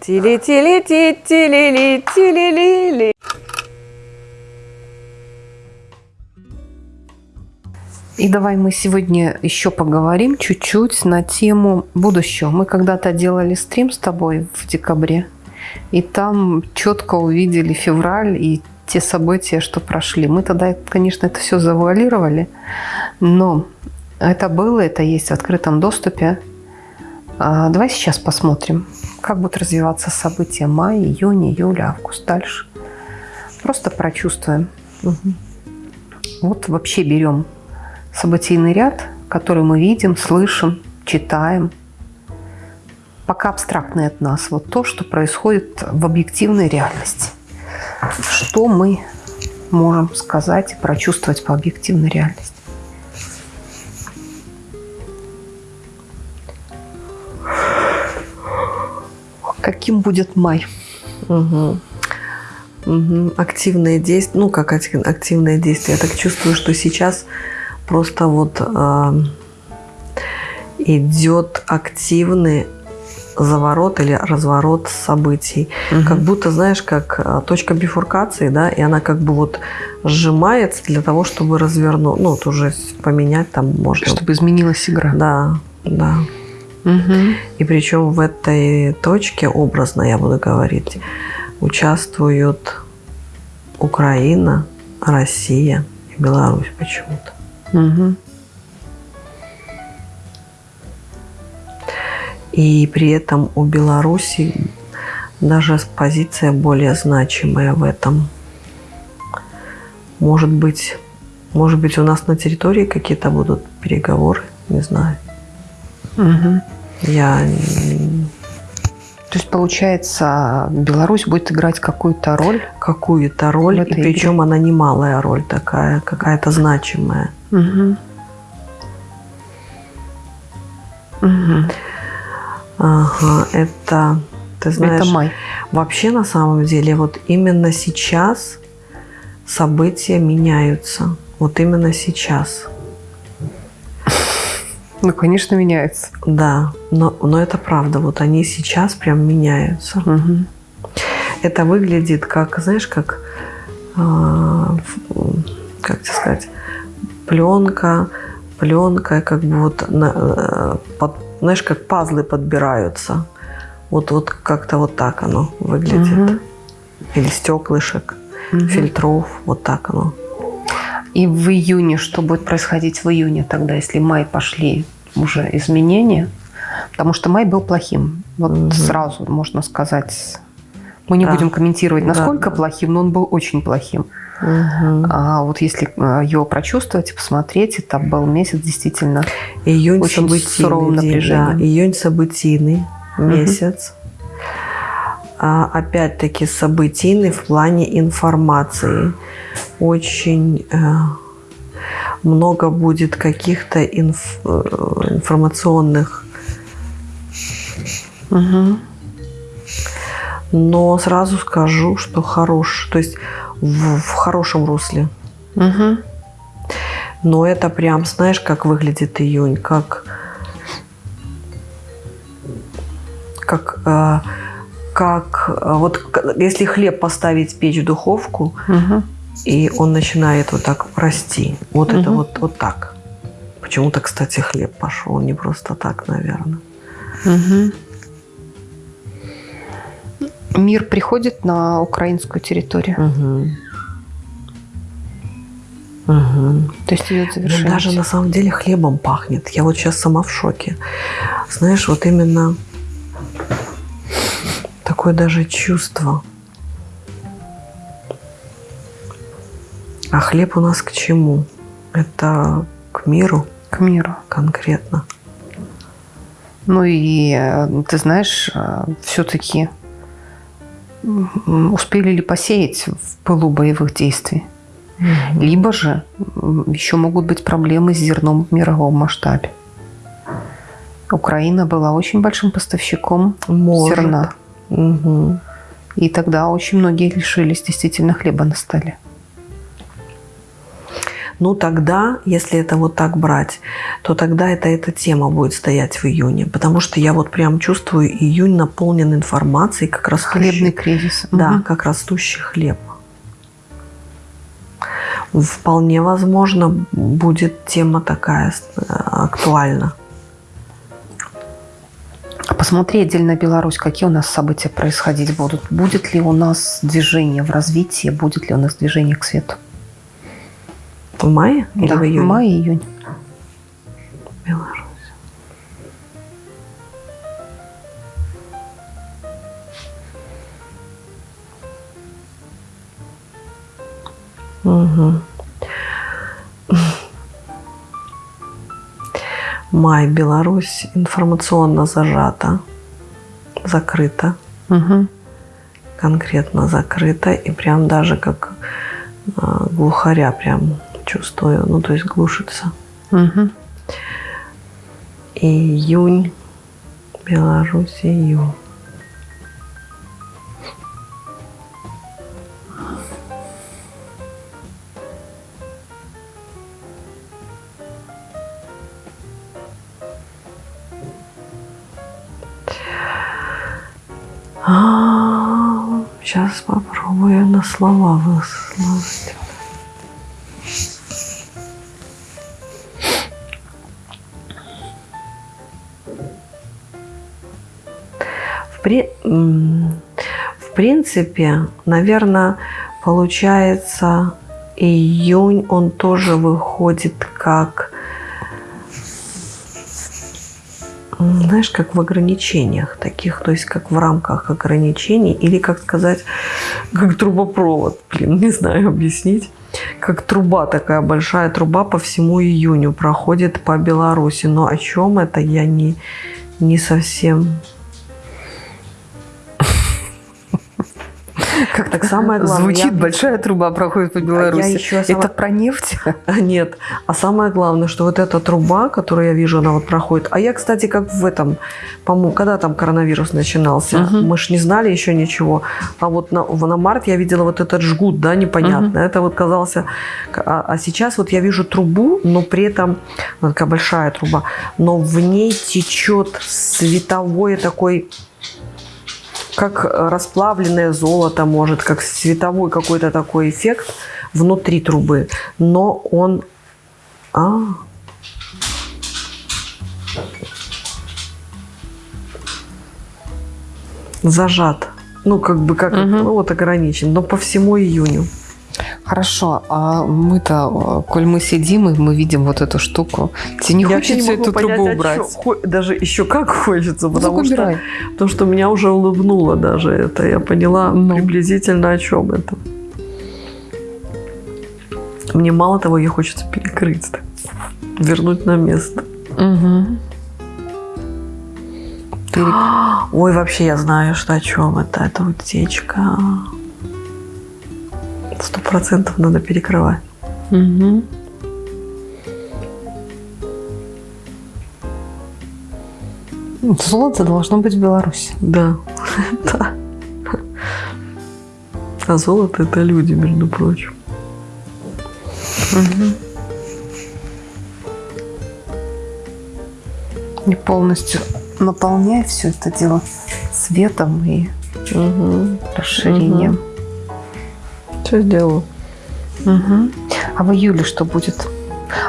Тили-тили-ти-тили-ли-тили-ли-ли. И давай мы сегодня еще поговорим чуть-чуть на тему будущего. Мы когда-то делали стрим с тобой в декабре, и там четко увидели февраль и те события, что прошли. Мы тогда, конечно, это все завуалировали, но это было, это есть в открытом доступе. А, давай сейчас посмотрим, как будут развиваться события мая, июнь, июль, август, дальше. Просто прочувствуем. Угу. Вот вообще берем событийный ряд, который мы видим, слышим, читаем. Пока абстрактный от нас. Вот то, что происходит в объективной реальности. Что мы можем сказать и прочувствовать по объективной реальности. Каким будет май. Угу. Угу. Активные действия, ну как активные действия, я так чувствую, что сейчас просто вот э, идет активный заворот или разворот событий. Угу. Как будто, знаешь, как а, точка бифуркации, да, и она как бы вот сжимается для того, чтобы развернуть, ну, вот уже поменять там можно. Чтобы изменилась игра. Да, да. Угу. И причем в этой точке, образно я буду говорить, участвуют Украина, Россия и Беларусь почему-то. Угу. И при этом у Беларуси даже позиция более значимая в этом. Может быть, может быть, у нас на территории какие-то будут переговоры, не знаю. Угу. Я... То есть, получается, Беларусь будет играть какую-то роль? Какую-то роль, и причем игре? она немалая роль такая, какая-то значимая. Угу. Угу. Ага, это, ты знаешь, это май. вообще на самом деле вот именно сейчас события меняются. Вот именно сейчас. Ну, конечно, меняется. Да, но, но это правда. Вот они сейчас прям меняются. Угу. Это выглядит как, знаешь, как, э, как тебе сказать, пленка, пленка, как бы вот, на, э, под, знаешь, как пазлы подбираются. Вот, вот как-то вот так оно выглядит. Угу. Или стеклышек, угу. фильтров, вот так оно. И в июне, что будет происходить в июне тогда, если май пошли уже изменения? Потому что май был плохим. Вот угу. сразу можно сказать. Мы не да. будем комментировать, насколько да. плохим, но он был очень плохим. Угу. А вот если э, его прочувствовать и посмотреть, это был месяц действительно Июнь очень суровым напряжением. Да. Июнь событийный месяц. Угу. А, опять-таки событийный в плане информации очень э, много будет каких-то инф, э, информационных. Угу. Но сразу скажу, что хорош, то есть в, в хорошем русле. Угу. Но это прям, знаешь, как выглядит июнь, как как э, как э, вот если хлеб поставить в печь в духовку, угу. И он начинает вот так расти. Вот угу. это вот, вот так. Почему-то, кстати, хлеб пошел не просто так, наверное. Угу. Мир приходит на украинскую территорию. Угу. Угу. То есть идет завершение. Даже на самом деле хлебом пахнет. Я вот сейчас сама в шоке. Знаешь, вот именно такое даже чувство. А хлеб у нас к чему? Это к миру? К миру. Конкретно. Ну и э, ты знаешь, э, все-таки успели ли посеять в пылу боевых действий? Угу. Либо же еще могут быть проблемы с зерном в мировом масштабе. Украина была очень большим поставщиком Может. зерна. Угу. И тогда очень многие лишились действительно хлеба на столе. Ну тогда, если это вот так брать, то тогда это эта тема будет стоять в июне. Потому что я вот прям чувствую, июнь наполнен информацией, как растущий. Хлебный кризис. Да, Мгм. как растущий хлеб. Вполне возможно, будет тема такая э, актуальна. Посмотри отдельно Беларусь, какие у нас события происходить будут. Будет ли у нас движение в развитии, будет ли у нас движение к свету? В мае или да, в июне? май, июнь. Беларусь. Мгм. Май, Беларусь информационно зажата, закрыта, Мгм. конкретно закрыта, и прям даже как а, глухаря прям чувствую, ну то есть глушится. Мгм. Июнь, Беларусь, июнь. Сейчас попробую на слова выслать. В, принципе, наверное, получается, июнь, он тоже выходит как, знаешь, как в ограничениях таких, то есть как в рамках ограничений, или, как сказать, как трубопровод, блин, не знаю объяснить. Как труба, такая большая труба по всему июню проходит по Беларуси. Но о чем это, я не, не совсем Как Так самое главное, Звучит я- большая труба проходит по Беларуси. еще сама- Это про нефть? А Нет. А самое главное, что вот эта труба, которую я вижу, она вот проходит. А я, кстати, как в этом, по-моему, когда там коронавирус начинался, Мгм. мы ж не знали еще ничего. А вот на, на март я видела вот этот жгут, да, непонятно. Это вот казался... А, а сейчас вот я вижу трубу, но при этом, она такая большая труба, но в ней течет световой такой как э, расплавленное золото, может, как световой какой-то такой эффект внутри трубы. Но он... А, зажат. Ну, как бы, как, Мгм. ну, вот ограничен, но по всему июню. Хорошо, а мы-то, э, коль мы сидим и мы видим вот эту штуку, тебе не Я хочется могу эту понять, трубу а убрать? чё, даже еще как хочется, Ну, потому что, убирай. что меня уже улыбнуло даже это. Я поняла Ну. приблизительно о чем это. Мне мало того, ее хочется перекрыть, так, вернуть на место. Мгм. Перек- Ой, вообще я знаю, что о чем это. Это утечка. Сто процентов надо перекрывать. Мгм. Золото должно быть в Беларуси. Да, да. А золото это люди, между прочим. Не полностью наполняй все это дело светом и Угу. расширением. Что сделаю? Мгм. А в июле что будет?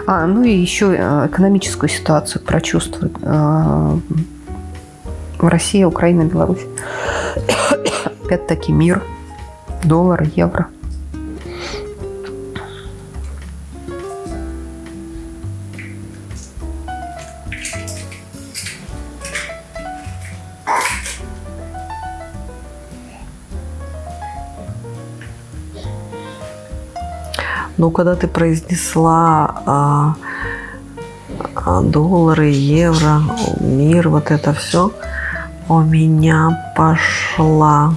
А, ну и еще э, экономическую ситуацию прочувствует э, Россия, Украина, Беларусь. Опять-таки мир, доллар, евро. Ну, когда ты произнесла а, а, доллары, евро, мир, вот это все, у меня пошла...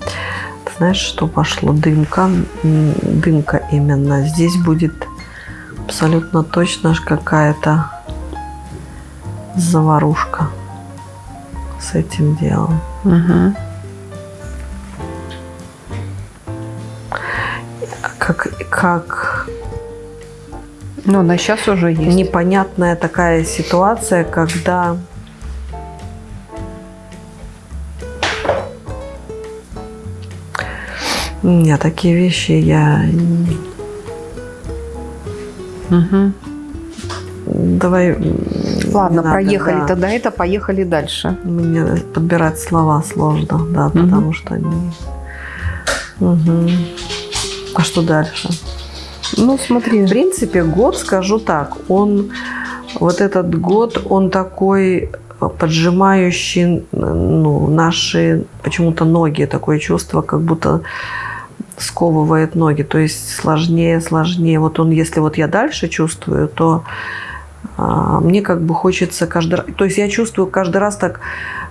Ты знаешь, что пошло? Дымка. Дымка именно. Здесь будет абсолютно точно какая-то заварушка с этим делом. Мгм. как, как Но она сейчас уже есть. Непонятная такая ситуация, когда Не, такие вещи я... Угу. Давай... Ладно, надо, проехали да. тогда это, поехали дальше. Мне подбирать слова сложно, да, угу. потому что они... Угу. А что дальше? Ну, смотри. В принципе, год, скажу так, он... Вот этот год, он такой поджимающий ну, наши почему-то ноги, такое чувство, как будто сковывает ноги, то есть сложнее, сложнее. Вот он, если вот я дальше чувствую, то а, мне как бы хочется каждый раз, то есть я чувствую каждый раз так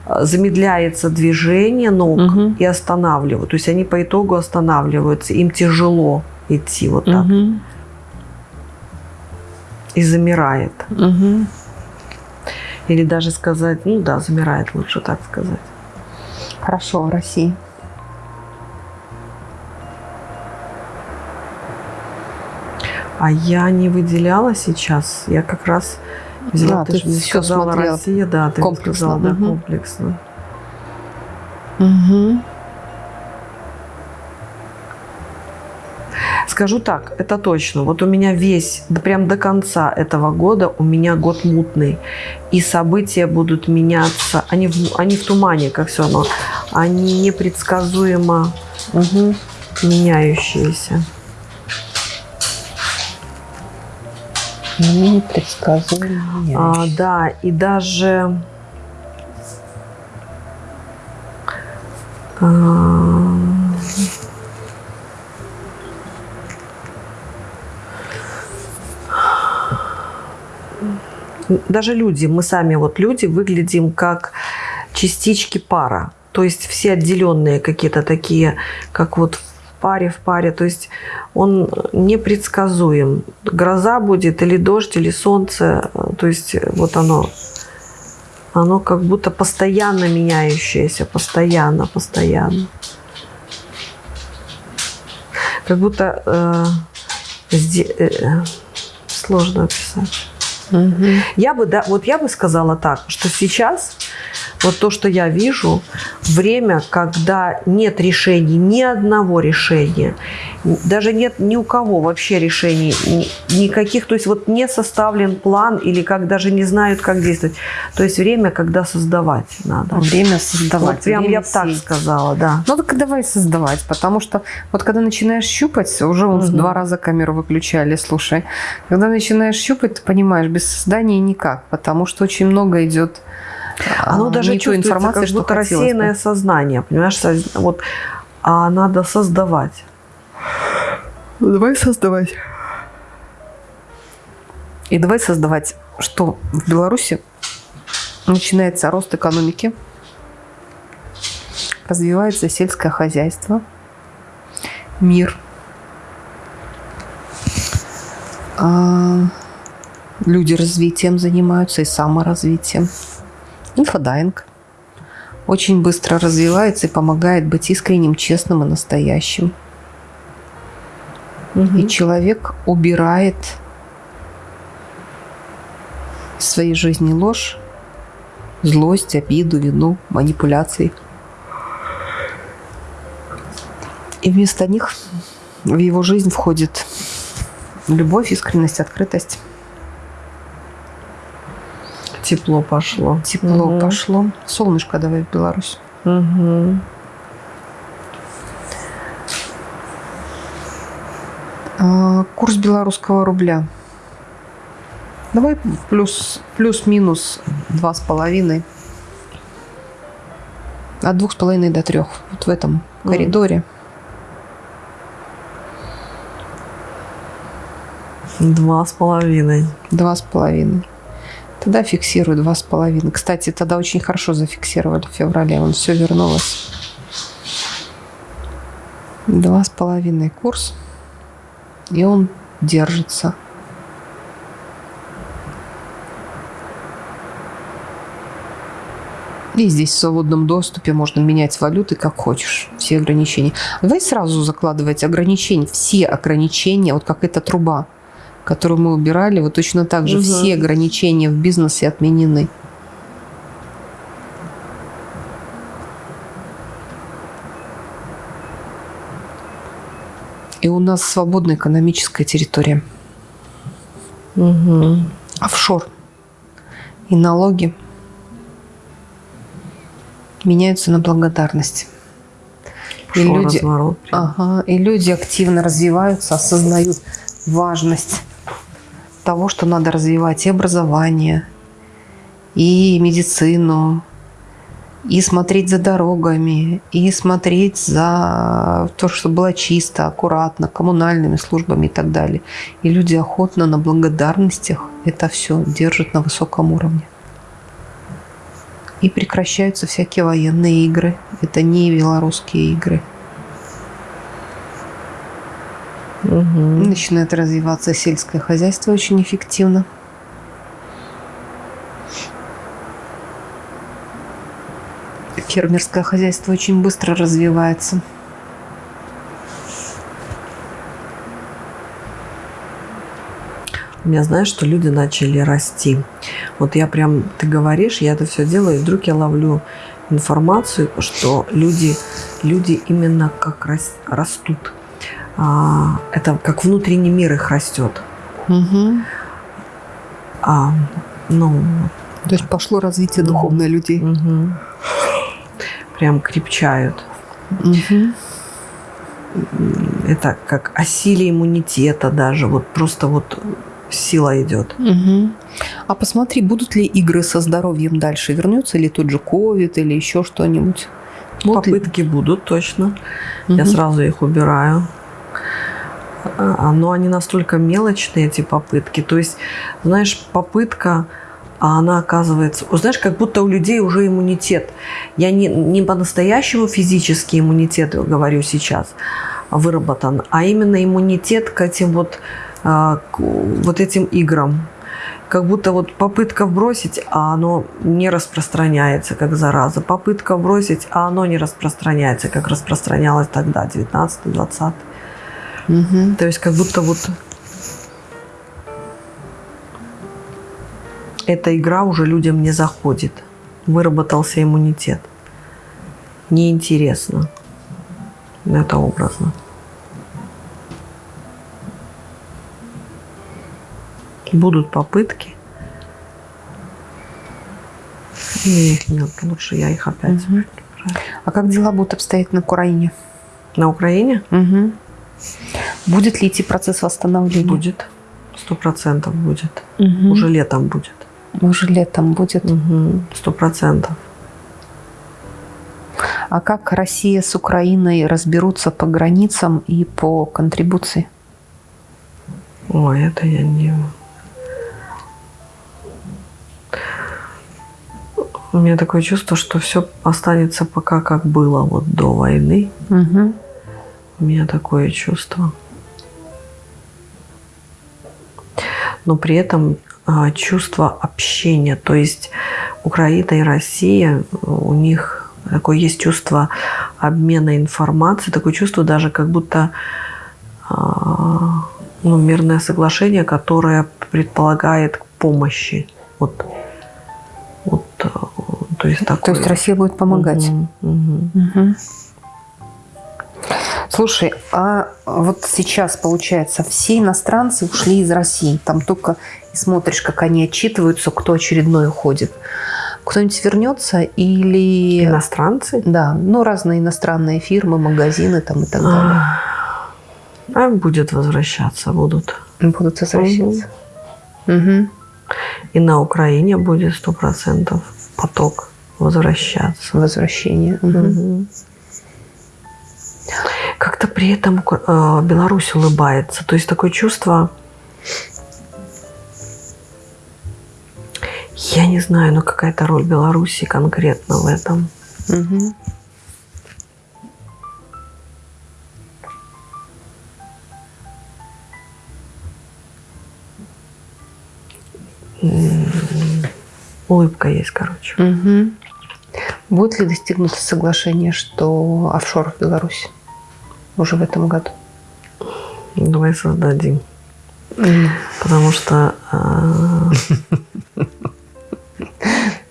а, замедляется движение ног угу. и останавливаю. То есть они по итогу останавливаются, им тяжело идти вот так. Угу. И замирает. Угу. Или даже сказать, ну да, замирает, лучше так сказать. Хорошо, в России. А я не выделяла сейчас. Я как раз взяла, да, ты, ты же сказала Россия, да, ты комплексно. сказала, да, угу. комплексно. Угу. Скажу так, это точно. Вот у меня весь, да прям до конца этого года у меня год мутный. И события будут меняться. Они в, они в тумане, как все равно. Они непредсказуемо угу. меняющиеся. непредсказуемые. А, да, и даже а, даже люди, мы сами вот люди выглядим как частички пара. То есть все отделенные какие-то такие, как вот паре в паре. То есть он непредсказуем. Гроза будет или дождь, или солнце. То есть вот оно, оно как будто постоянно меняющееся, постоянно, постоянно. Как будто э, э, сложно описать. Угу. Я бы, да, вот я бы сказала так, что сейчас вот то, что я вижу, время, когда нет решений, ни одного решения, даже нет ни у кого вообще решений, никаких, то есть вот не составлен план или как даже не знают, как действовать. То есть время, когда создавать надо. Время создавать. Вот прям время я бы так сказала, да. Ну так давай создавать, потому что вот когда начинаешь щупать, уже угу. два раза камеру выключали, слушай. Когда начинаешь щупать, ты понимаешь, без создания никак, потому что очень много идет оно а, даже чувствуется, информации, как будто рассеянное бы. сознание, понимаешь? Вот, а надо создавать. Давай создавать. И давай создавать, что в Беларуси начинается рост экономики, развивается сельское хозяйство, мир, а, люди развитием занимаются и саморазвитием. Инфодайвинг очень быстро развивается и помогает быть искренним, честным и настоящим. Угу. И человек убирает в своей жизни ложь, злость, обиду, вину, манипуляции. И вместо них в его жизнь входит любовь, искренность, открытость. Тепло пошло. Тепло угу. пошло. Солнышко давай в Беларусь. Угу. Курс белорусского рубля. Давай плюс, плюс-минус два с половиной. От двух с половиной до трех. Вот в этом mm. коридоре. Два с половиной. Два с половиной. Тогда фиксирую два с половиной. Кстати, тогда очень хорошо зафиксировали в феврале. Он все вернулось. Два с половиной курс. И он держится. И здесь в свободном доступе можно менять валюты как хочешь. Все ограничения. Давай сразу закладывать ограничения. Все ограничения, вот как эта труба которую мы убирали, вот точно так же Мгм. все ограничения в бизнесе отменены. И у нас свободная экономическая территория. Угу. Офшор. И налоги меняются на благодарность. И люди- разворот. Ага, и люди активно развиваются, осознают важность того, что надо развивать и образование, и медицину, и смотреть за дорогами, и смотреть за то, что было чисто, аккуратно, коммунальными службами и так далее. И люди охотно на благодарностях это все держат на высоком уровне. И прекращаются всякие военные игры. Это не белорусские игры. Мгм. Начинает развиваться сельское хозяйство очень эффективно. Фермерское хозяйство очень быстро развивается. У меня, знаешь, что люди начали расти. Вот я прям, ты говоришь, я это все делаю, и вдруг я ловлю информацию, что люди, люди именно как рас- растут. А, это как внутренний мир их растет. Мгм. А, ну, То есть пошло развитие духовное людей. мгм. Прям крепчают. Мгм. Это как о силе иммунитета даже. Вот просто вот сила идет. Мгм. А посмотри, будут ли игры со здоровьем дальше? Вернется ли тот же ковид или еще что-нибудь? Ли- Попытки будут точно. Я Мгм. сразу их убираю. А, Но они настолько мелочные, эти попытки. То есть, знаешь, попытка, а она оказывается... Знаешь, как будто у людей уже иммунитет. Я не, не по-настоящему физический иммунитет говорю сейчас выработан, а именно иммунитет к этим вот, а, к вот этим играм. Как будто вот попытка бросить, а оно не распространяется, как зараза. Попытка бросить, а оно не распространяется, как распространялось тогда, 19-20. Мгм. То есть как будто вот эта игра уже людям не заходит. Выработался иммунитет. Неинтересно. Это образно. Будут попытки. И их не- лучше я их опять. Мгм. А как дела будут обстоять на Украине? На Украине Мгм. Будет ли идти процесс восстановления? будет. Сто процентов будет. Мгм. Уже летом будет. Уже летом будет. Сто процентов. А как Россия с Украиной разберутся по границам и по контрибуции? Ой, это я не... У меня такое чувство, что все останется пока как было вот до войны. Мгм. У меня такое чувство. Но при этом чувство общения. То есть Украина и Россия, у них такое есть чувство обмена информацией, такое чувство даже как будто а, ну, мирное соглашение, которое предполагает помощи. Вот, вот, э, то есть То такое. есть Россия будет помогать. Мгм, мгм. Мгм. Слушай, а вот сейчас, получается, все иностранцы ушли из России. Там только и смотришь, как они отчитываются, кто очередной уходит. Кто-нибудь вернется или... Иностранцы? Да, ну разные иностранные фирмы, магазины там и так далее. А будет возвращаться, будут. Будут возвращаться. Мгм. И на Украине будет сто процентов поток возвращаться. Возвращение. Мгм. Мгм. Как-то при этом э, Беларусь улыбается. То есть такое чувство, я не знаю, но какая-то роль Беларуси конкретно в этом. Мгм. Улыбка есть, короче. Мгм. Будет ли достигнуто соглашение, что офшор в Беларуси уже в этом году? Давай создадим. Потому что... А,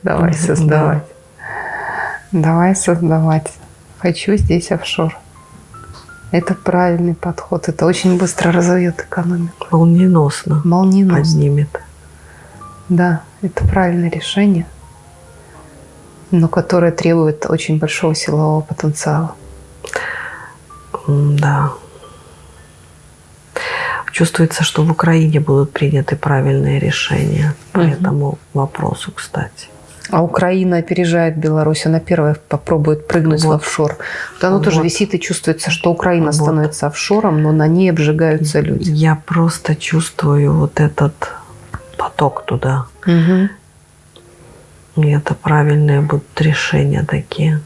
Давай создавать. Давай создавать. Хочу здесь офшор. Это правильный подход. Это очень быстро разовьет экономику. Молниеносно. Молниеносно. Поднимет. Да, это правильное решение, но которое требует очень большого силового потенциала. Да. Чувствуется, что в Украине будут приняты правильные решения по угу. этому вопросу, кстати. А Украина опережает Беларусь, она первая попробует прыгнуть вот. в офшор. Вот оно вот. тоже висит и чувствуется, что Украина вот. становится офшором, но на ней обжигаются люди. Я просто чувствую вот этот поток туда. Угу. И это правильные будут решения такие.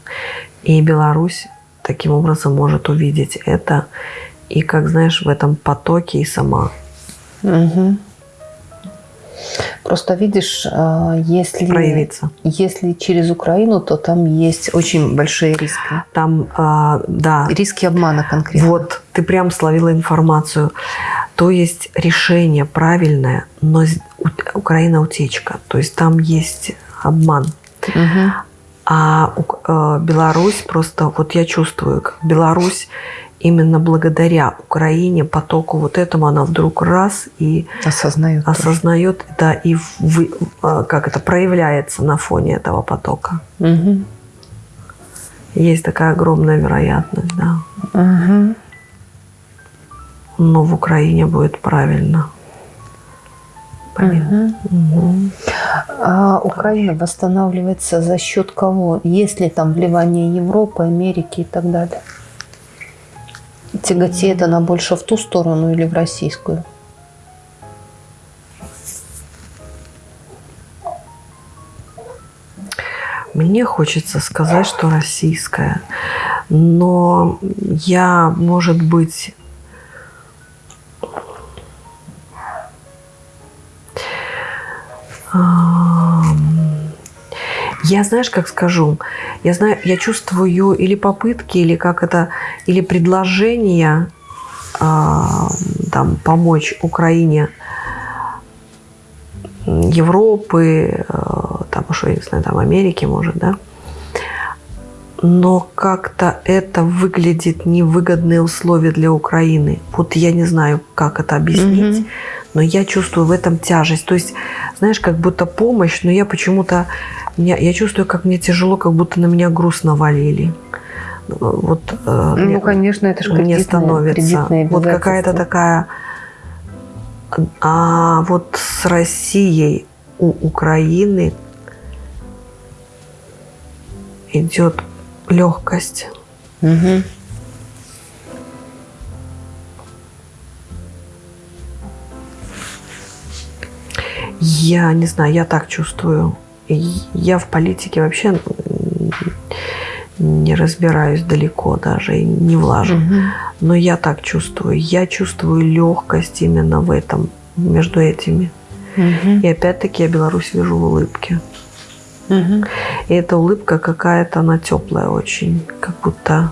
И Беларусь таким образом может увидеть это и, как знаешь, в этом потоке и сама. Угу. Просто видишь, а, если, проявиться. если через Украину, то там есть очень большие риски. Там, а, да. Риски обмана конкретно. Вот, ты прям словила информацию. То есть решение правильное, но Украина утечка. То есть там есть обман. Угу. А э, Беларусь просто, вот я чувствую, как Беларусь именно благодаря Украине, потоку вот этому, она вдруг раз и осознает, осознает да, и в, э, как это проявляется на фоне этого потока. Угу. Есть такая огромная вероятность, да. Угу. Но в Украине будет правильно. Угу. Угу. А Украина восстанавливается за счет кого? Есть ли там вливание Европы, Америки и так далее? Тяготеет она больше в ту сторону или в российскую? Мне хочется сказать, что российская. Но я, может быть, Я, знаешь, как скажу, я знаю, я чувствую или попытки, или как это, или предложения а, там помочь Украине, Европы, а, там что я не знаю, там Америки, может, да. Но как-то это выглядит невыгодные условия для Украины. Вот я не знаю, как это объяснить. Mm-hmm но я чувствую в этом тяжесть. То есть, знаешь, как будто помощь, но я почему-то, я, я чувствую, как мне тяжело, как будто на меня груз навалили. Вот, э, ну, мне, конечно, это же мне становится. Вот какая-то такая... А вот с Россией у Украины идет легкость. Угу. Я не знаю, я так чувствую. Я в политике вообще не разбираюсь далеко даже и не влажу. Угу. Но я так чувствую. Я чувствую легкость именно в этом, между этими. Угу. И опять-таки я Беларусь вижу в улыбке. Угу. И эта улыбка какая-то, она теплая очень. Как будто,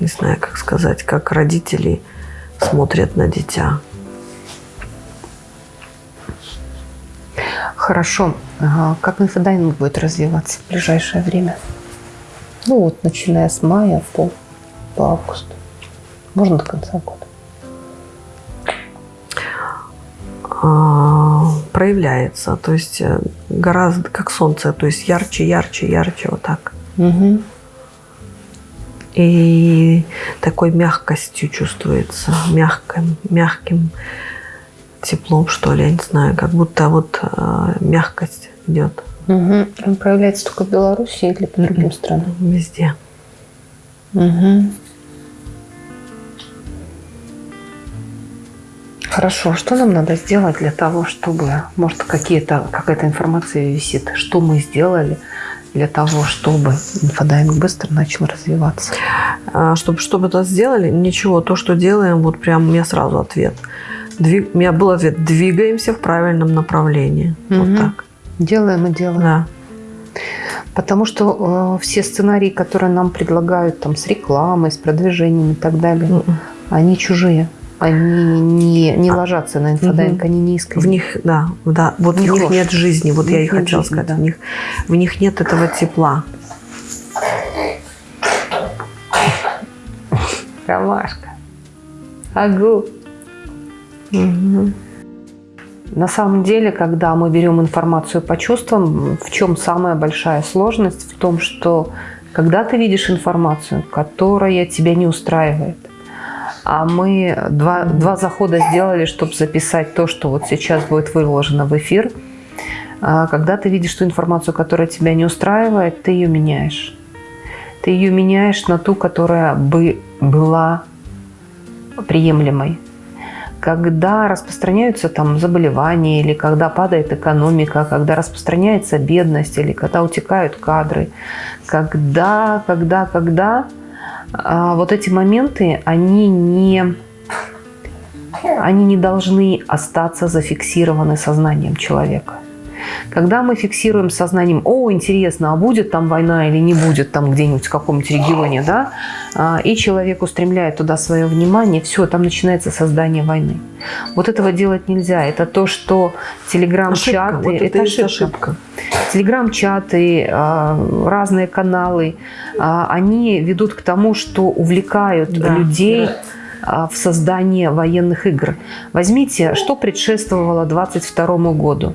не знаю, как сказать, как родители смотрят на дитя. Хорошо. Как инфодайвинг будет развиваться в ближайшее время? Ну вот, начиная с мая по, по август. Можно до конца года. А, проявляется, то есть э, гораздо как солнце, то есть ярче, ярче, ярче, вот так. Угу. И такой мягкостью чувствуется, мягким, мягким теплом, что ли, я не знаю, как будто вот э, мягкость идет. Угу. Он проявляется только в Беларуси или по другим угу. странам? Везде. Угу. Хорошо, что нам надо сделать для того, чтобы, может, какие-то, какая-то информация висит, что мы сделали для того, чтобы инфодайвинг быстро начал развиваться? А, чтобы, чтобы это сделали, ничего, то, что делаем, вот прям у меня сразу ответ – Двиг... У меня был ответ, двигаемся в правильном направлении. Угу. Вот так. Делаем и делаем. Да. Потому что э, все сценарии, которые нам предлагают там с рекламой, с продвижением и так далее, мм они чужие. они не, не а, ложатся на инфодайвинг, угу. они не искренние. В них, да, да, вот в них, них нет жизни, вот в я и хотела жизни, сказать, да. в, них, в них нет этого тепла. Ромашка. Агу. На самом деле, когда мы берем информацию по чувствам, в чем самая большая сложность? В том, что когда ты видишь информацию, которая тебя не устраивает, а мы два, два захода сделали, чтобы записать то, что вот сейчас будет выложено в эфир, а когда ты видишь ту информацию, которая тебя не устраивает, ты ее меняешь. Ты ее меняешь на ту, которая бы была приемлемой когда распространяются там заболевания, или когда падает экономика, когда распространяется бедность, или когда утекают кадры, когда, когда, когда а, вот эти моменты, они не, они не должны остаться зафиксированы сознанием человека. Когда мы фиксируем сознанием, о, интересно, а будет там война или не будет там где-нибудь в каком-нибудь регионе, да, а, и человек устремляет туда свое внимание, все, там начинается создание войны. Вот этого делать нельзя. Это то, что телеграм-чаты... Вот это, это ошибка. ошибка. Телеграм-чаты, а, разные каналы, а, они ведут к тому, что увлекают да, людей да. в создание военных игр. Возьмите, что предшествовало 22 году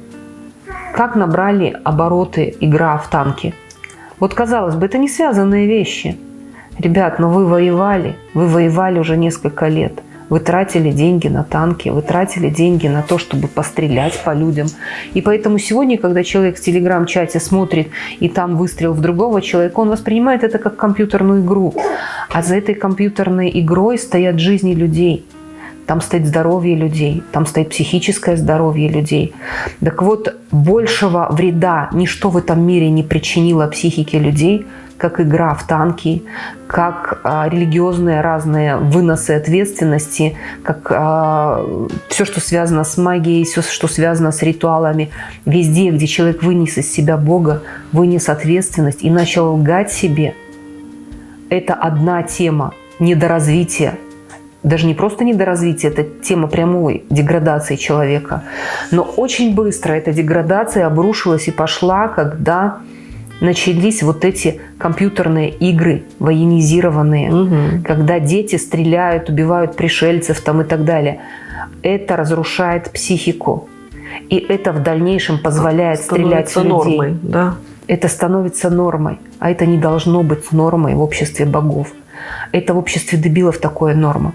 как набрали обороты игра в танки. Вот казалось бы, это не связанные вещи. Ребят, но ну вы воевали, вы воевали уже несколько лет. Вы тратили деньги на танки, вы тратили деньги на то, чтобы пострелять по людям. И поэтому сегодня, когда человек в телеграм-чате смотрит, и там выстрел в другого человека, он воспринимает это как компьютерную игру. А за этой компьютерной игрой стоят жизни людей там стоит здоровье людей, там стоит психическое здоровье людей. Так вот, большего вреда ничто в этом мире не причинило психике людей, как игра в танки, как а, религиозные разные выносы ответственности, как а, все, что связано с магией, все, что связано с ритуалами. Везде, где человек вынес из себя Бога, вынес ответственность и начал лгать себе, это одна тема недоразвития даже не просто недоразвитие, это тема прямой деградации человека. Но очень быстро эта деградация обрушилась и пошла, когда начались вот эти компьютерные игры военизированные, угу. когда дети стреляют, убивают пришельцев там и так далее. Это разрушает психику. И это в дальнейшем позволяет стрелять в людей. нормой, да? Это становится нормой. А это не должно быть нормой в обществе богов. Это в обществе дебилов такое норма.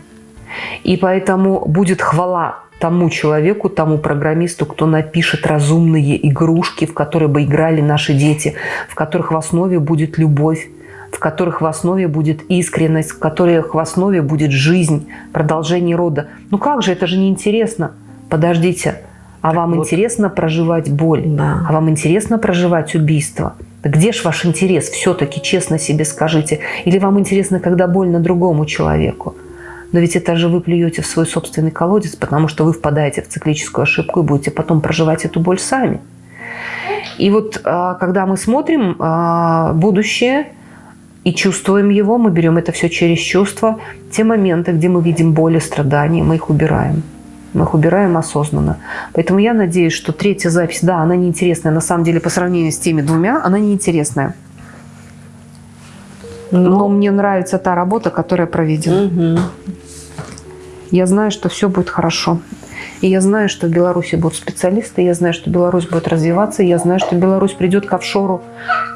И поэтому будет хвала тому человеку, тому программисту, кто напишет разумные игрушки, в которые бы играли наши дети, в которых в основе будет любовь, в которых в основе будет искренность, в которых в основе будет жизнь, продолжение рода. Ну как же, это же неинтересно. Подождите, а вам вот. интересно проживать боль? Да. А вам интересно проживать убийство? Где ж ваш интерес? Все-таки честно себе скажите. Или вам интересно, когда больно другому человеку? Но ведь это же вы плюете в свой собственный колодец, потому что вы впадаете в циклическую ошибку и будете потом проживать эту боль сами. И вот а, когда мы смотрим а, будущее и чувствуем его, мы берем это все через чувства, те моменты, где мы видим боль и страдания, мы их убираем. Мы их убираем осознанно. Поэтому я надеюсь, что третья запись, да, она неинтересная. На самом деле, по сравнению с теми двумя, она неинтересная. Но, Но мне нравится та работа, которая проведена. Угу. Я знаю, что все будет хорошо. И я знаю, что в Беларуси будут специалисты, я знаю, что Беларусь будет развиваться, я знаю, что Беларусь придет к офшору.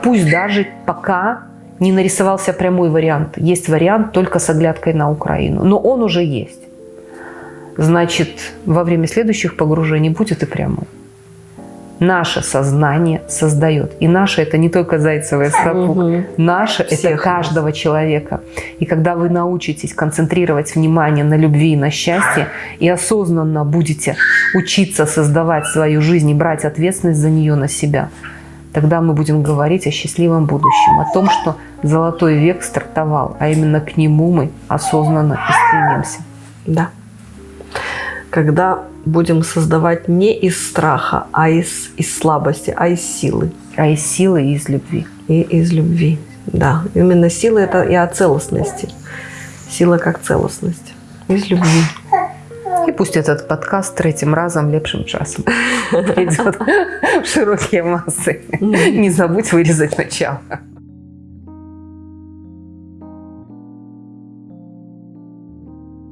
Пусть даже пока не нарисовался прямой вариант. Есть вариант только с оглядкой на Украину. Но он уже есть. Значит, во время следующих погружений будет и прямой наше сознание создает. И наше это не только зайцевый сапог, угу. наше это каждого нас. человека. И когда вы научитесь концентрировать внимание на любви и на счастье, и осознанно будете учиться создавать свою жизнь и брать ответственность за нее на себя, тогда мы будем говорить о счастливом будущем, о том, что золотой век стартовал, а именно к нему мы осознанно и стремимся. Да. Когда будем создавать не из страха, а из, из слабости, а из силы. А из силы и из любви. И из любви, да. Именно сила – это и о целостности. Сила как целостность. Из любви. И пусть этот подкаст третьим разом лепшим часом идет в широкие массы. Не забудь вырезать начало.